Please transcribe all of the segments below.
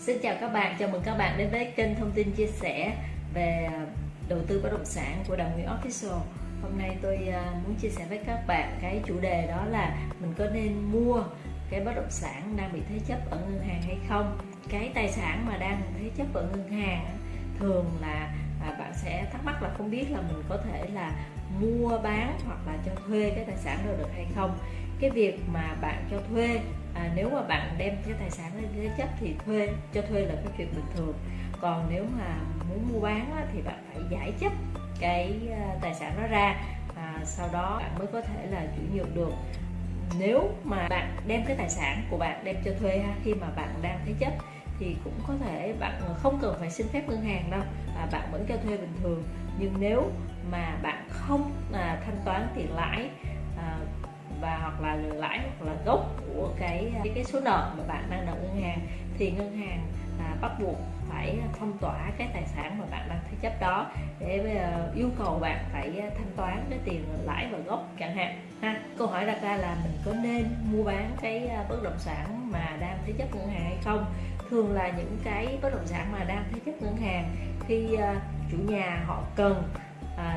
Xin chào các bạn, chào mừng các bạn đến với kênh thông tin chia sẻ về đầu tư bất động sản của Đào Nguyễn Official. Hôm nay tôi à, muốn chia sẻ với các bạn cái chủ đề đó là mình có nên mua cái bất động sản đang bị thế chấp ở ngân hàng hay không? Cái tài sản mà đang thế chấp ở ngân hàng thường là à, bạn sẽ thắc mắc là không biết là mình có thể là mua bán hoặc là cho thuê cái tài sản đó được hay không cái việc mà bạn cho thuê à, nếu mà bạn đem cái tài sản lên thế chấp thì thuê cho thuê là cái chuyện bình thường. Còn nếu mà muốn mua bán á, thì bạn phải giải chấp cái à, tài sản đó ra à, sau đó bạn mới có thể là chuyển nhượng được. Nếu mà bạn đem cái tài sản của bạn đem cho thuê ha, khi mà bạn đang thế chấp thì cũng có thể bạn không cần phải xin phép ngân hàng đâu và bạn vẫn cho thuê bình thường. Nhưng nếu mà bạn không à, thanh toán tiền lãi và hoặc là lãi hoặc là gốc của cái cái, số nợ mà bạn đang nợ ngân hàng thì ngân hàng à, bắt buộc phải phong tỏa cái tài sản mà bạn đang thế chấp đó để uh, yêu cầu bạn phải thanh toán cái tiền lãi và gốc chẳng hạn ha. Câu hỏi đặt ra là mình có nên mua bán cái à, bất động sản mà đang thế chấp ngân hàng hay không? Thường là những cái bất động sản mà đang thế chấp ngân hàng khi uh, chủ nhà họ cần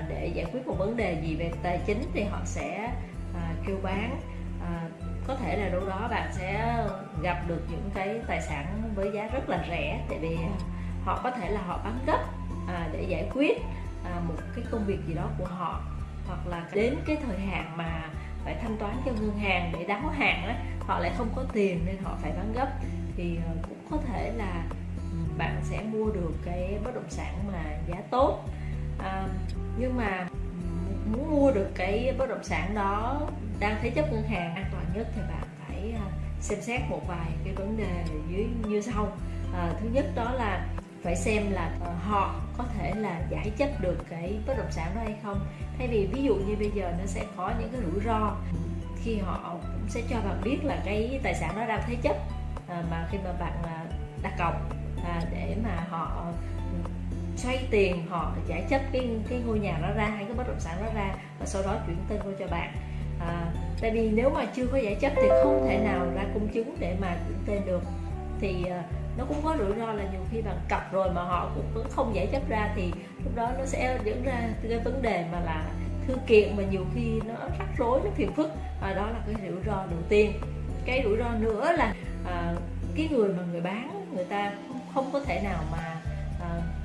để giải quyết một vấn đề gì về tài chính thì họ sẽ à, kêu bán à, có thể là đâu đó bạn sẽ gặp được những cái tài sản với giá rất là rẻ tại vì họ có thể là họ bán gấp à, để giải quyết à, một cái công việc gì đó của họ. Hoặc là đến cái thời hạn mà phải thanh toán cho ngân hàng để đáo hạn á, họ lại không có tiền nên họ phải bán gấp. Thì à, cũng có thể là bạn sẽ mua được cái bất động sản mà giá tốt. À, nhưng mà muốn mua được cái bất động sản đó đang thế chấp ngân hàng an toàn nhất thì bạn phải à, xem xét một vài cái vấn đề dưới như sau. À, thứ nhất đó là phải xem là à, họ có thể là giải chấp được cái bất động sản đó hay không. Thay vì ví dụ như bây giờ nó sẽ có những cái rủi ro khi họ cũng sẽ cho bạn biết là cái tài sản đó đang thế chấp à, mà khi mà bạn à, đặt cọc à, để mà họ xoay tiền họ giải chấp cái cái ngôi nhà đó ra hay cái bất động sản đó ra và sau đó chuyển tên vô cho bạn. À, tại vì nếu mà chưa có giải chấp thì không thể nào ra công chứng để mà chuyển tên được. Thì à, nó cũng có rủi ro là nhiều khi bạn cặp rồi mà họ cũng vẫn không giải chấp ra thì lúc đó nó sẽ dẫn ra cái vấn đề mà là thư kiện mà nhiều khi nó rắc rối nó phiền phức. Và đó là cái rủi ro đầu tiên. Cái rủi ro nữa là à, cái người mà người bán người ta không, không có thể nào mà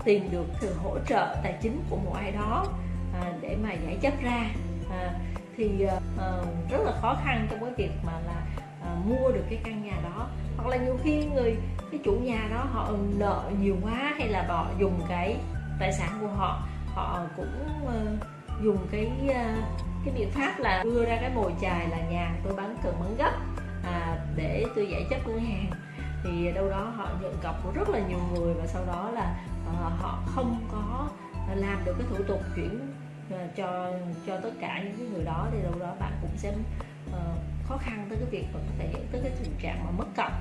tìm được sự hỗ trợ tài chính của một ai đó à, để mà giải chấp ra. À, thì à, à, rất là khó khăn trong cái việc mà là à, mua được cái căn nhà đó. Hoặc là nhiều khi người cái chủ nhà đó họ nợ nhiều quá hay là họ dùng cái tài sản của họ họ cũng uh, dùng cái uh, cái biện pháp là đưa ra cái mồi chài là nhà tôi bán cần bán gấp à, để tôi giải chấp ngân hàng. Thì đâu đó họ nhận cọc của rất là nhiều người và sau đó là Ờ, họ không có làm được cái thủ tục chuyển ờ, cho cho tất cả những cái người đó thì đâu đó bạn cũng sẽ uh, khó khăn tới cái việc mà có thể dẫn tới cái tình trạng mà mất cọc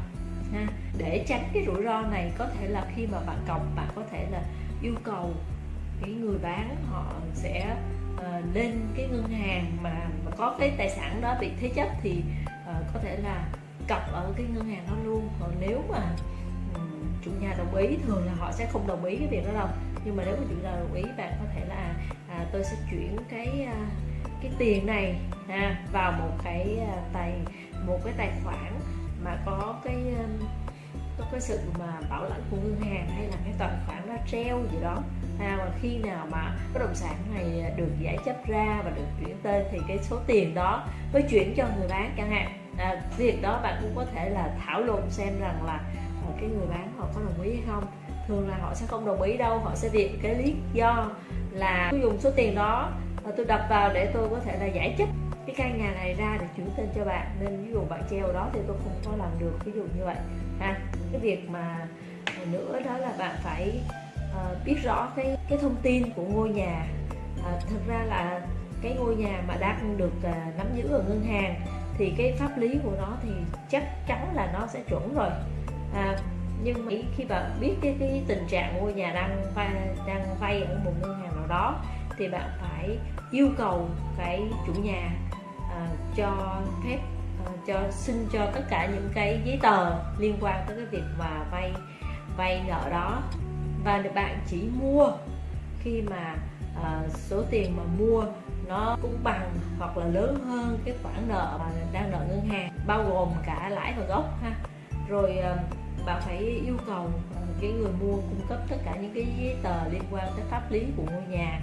ha. Để tránh cái rủi ro này có thể là khi mà bạn cọc bạn có thể là yêu cầu cái người bán họ sẽ uh, lên cái ngân hàng mà, mà có cái tài sản đó bị thế chấp thì uh, có thể là cọc ở cái ngân hàng đó luôn. Còn nếu mà chủ nhà đồng ý thường là họ sẽ không đồng ý cái việc đó đâu. Nhưng mà nếu mà chủ nhà đồng ý bạn có thể là à, tôi sẽ chuyển cái à, cái tiền này ha, vào một cái à, tài một cái tài khoản mà có cái à, có cái sự mà bảo lãnh của ngân hàng hay là cái tài khoản nó treo gì đó à, mà khi nào mà bất động sản này được giải chấp ra và được chuyển tên thì cái số tiền đó mới chuyển cho người bán chẳng hạn. À, việc đó bạn cũng có thể là thảo luận xem rằng là một cái người bán họ có đồng ý hay không thường là họ sẽ không đồng ý đâu họ sẽ viện cái lý do là tôi dùng số tiền đó và tôi đập vào để tôi có thể là giải chấp cái căn nhà này ra để chuyển tên cho bạn. Nên ví dụ bạn treo đó thì tôi không có làm được ví dụ như vậy. Ha cái việc mà nữa đó là bạn phải uh, biết rõ cái cái thông tin của ngôi nhà. Uh, thật ra là cái ngôi nhà mà đang được uh, nắm giữ ở ngân hàng thì cái pháp lý của nó thì chắc chắn là nó sẽ chuẩn rồi à, nhưng mà khi bạn biết cái, cái tình trạng ngôi nhà đang vay đang vay ở một ngân hàng nào đó thì bạn phải yêu cầu cái chủ nhà à, cho phép à, cho xin cho tất cả những cái giấy tờ liên quan tới cái việc mà vay vay nợ đó. Và bạn chỉ mua khi mà à, số tiền mà mua nó cũng bằng hoặc là lớn hơn cái khoản nợ mà đang nợ ngân hàng bao gồm cả lãi và gốc ha. Rồi à, bạn phải yêu cầu cái người mua cung cấp tất cả những cái giấy tờ liên quan tới pháp lý của ngôi nhà.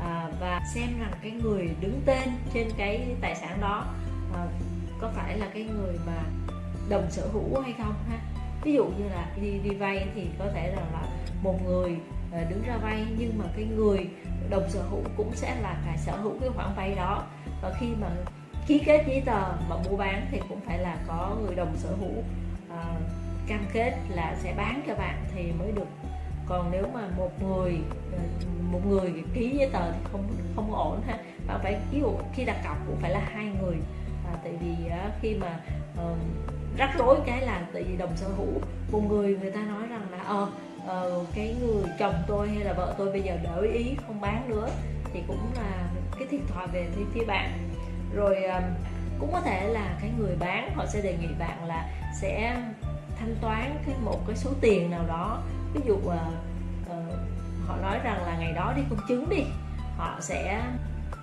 À, và xem rằng cái người đứng tên trên cái tài sản đó à, có phải là cái người mà đồng sở hữu hay không ha? Ví dụ như là đi đi vay thì có thể là, là một người à, đứng ra vay nhưng mà cái người đồng sở hữu cũng sẽ là phải sở hữu cái khoản vay đó. Và khi mà ký kết giấy tờ mà mua bán thì cũng phải là có người đồng sở hữu à, cam kết là sẽ bán cho bạn thì mới được. Còn nếu mà một người một người ký giấy tờ thì không không ổn ha. Bạn phải ví dụ khi đặt cọc cũng phải là hai người. À, tại vì khi mà uh, rắc rối cái là tại vì đồng sở hữu một người người ta nói rằng là ờ à, cái người chồng tôi hay là vợ tôi bây giờ đổi ý không bán nữa. Thì cũng là cái thiệt thòi về phía, phía bạn. Rồi uh, cũng có thể là cái người bán họ sẽ đề nghị bạn là sẽ thanh toán cái một cái số tiền nào đó. Ví dụ uh, uh, họ nói rằng là ngày đó đi công chứng đi họ sẽ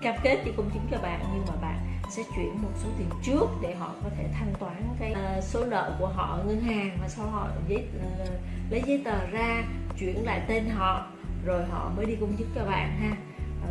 cam kết đi công chứng cho bạn nhưng mà bạn sẽ chuyển một số tiền trước để họ có thể thanh toán cái uh, số nợ của họ ngân hàng và sau họ giấy uh, lấy giấy tờ ra chuyển lại tên họ rồi họ mới đi công chứng cho bạn ha.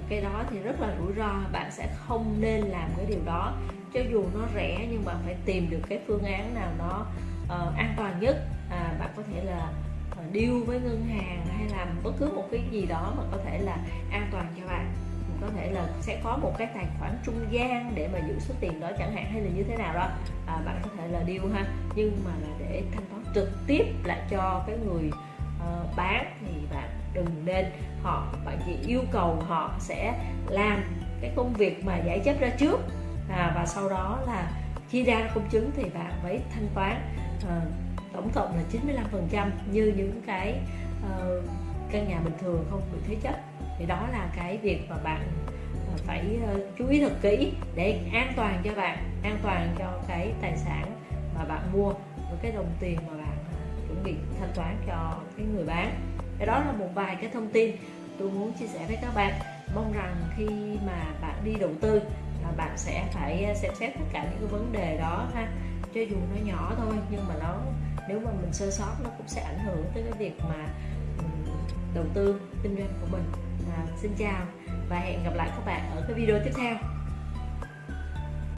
Cái đó thì rất là rủi ro bạn sẽ không nên làm cái điều đó cho dù nó rẻ nhưng mà phải tìm được cái phương án nào nó uh, an toàn nhất. À, bạn có thể là ờ, deal với ngân hàng hay làm bất cứ một cái gì đó mà có thể là an toàn cho bạn. Có thể là sẽ có một cái tài khoản trung gian để mà giữ số tiền đó chẳng hạn hay là như thế nào đó. À, bạn có thể là deal ha. Nhưng mà là để thanh toán trực tiếp lại cho cái người uh, bán thì bạn đừng nên. Họ bạn chỉ yêu cầu họ sẽ làm cái công việc mà giải chấp ra trước à, và sau đó là khi ra công chứng thì bạn phải thanh toán à, tổng cộng là 95% như những cái uh, căn nhà bình thường không bị thế chấp. Thì đó là cái việc mà bạn uh, phải uh, chú ý thật kỹ để an toàn cho bạn an toàn cho cái tài sản mà bạn mua và cái đồng tiền mà bạn chuẩn bị thanh toán cho cái người bán. Cái đó là một vài cái thông tin tôi muốn chia sẻ với các bạn. Mong rằng khi mà bạn đi đầu tư Ờ, bạn sẽ phải ờ, xem xét tất cả những cái vấn đề đó ha. Cho dù nó nhỏ thôi nhưng mà nó nếu mà mình sơ sót nó cũng sẽ ảnh hưởng tới cái việc mà đầu tư kinh doanh của mình. À, xin chào và hẹn gặp lại các bạn ở cái video tiếp theo.